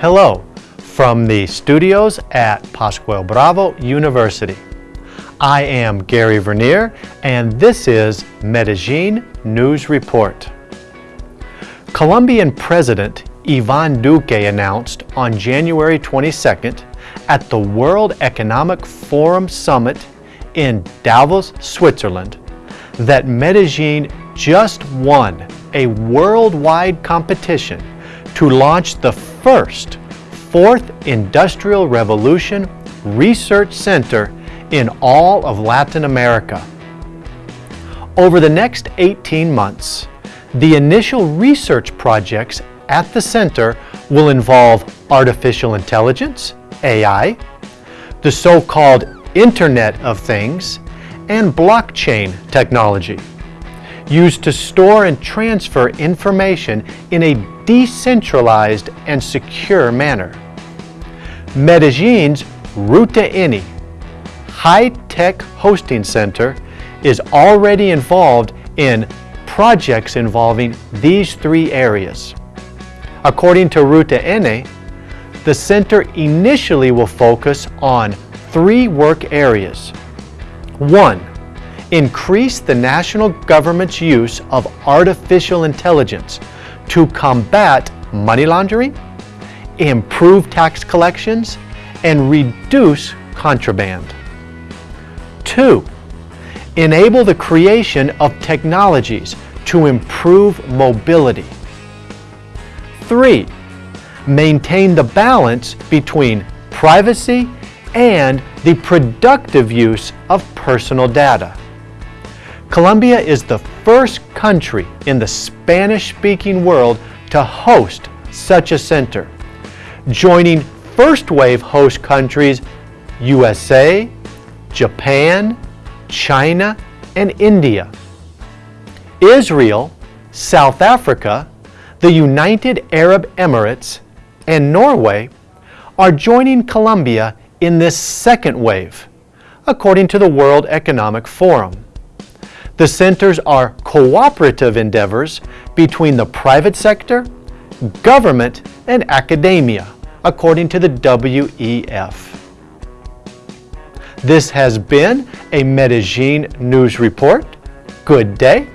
Hello from the studios at Pascual Bravo University. I am Gary Vernier and this is Medellin News Report. Colombian President Ivan Duque announced on January 22nd at the World Economic Forum Summit in Davos, Switzerland, that Medellin just won a worldwide competition to launch the first Fourth Industrial Revolution Research Center in all of Latin America. Over the next 18 months, the initial research projects at the center will involve artificial intelligence, AI, the so-called Internet of Things, and blockchain technology, used to store and transfer information in a decentralized and secure manner. Medellin's Ruta N high-tech hosting center is already involved in projects involving these three areas. According to Ruta N, the center initially will focus on three work areas. One, increase the national government's use of artificial intelligence to combat money laundering, improve tax collections, and reduce contraband. Two, enable the creation of technologies to improve mobility. Three, maintain the balance between privacy and the productive use of personal data. Colombia is the first country in the Spanish-speaking world to host such a center, joining first-wave host countries USA, Japan, China, and India. Israel, South Africa, the United Arab Emirates, and Norway are joining Colombia in this second wave, according to the World Economic Forum. The centers are cooperative endeavors between the private sector, government, and academia, according to the WEF. This has been a Medellin News Report. Good day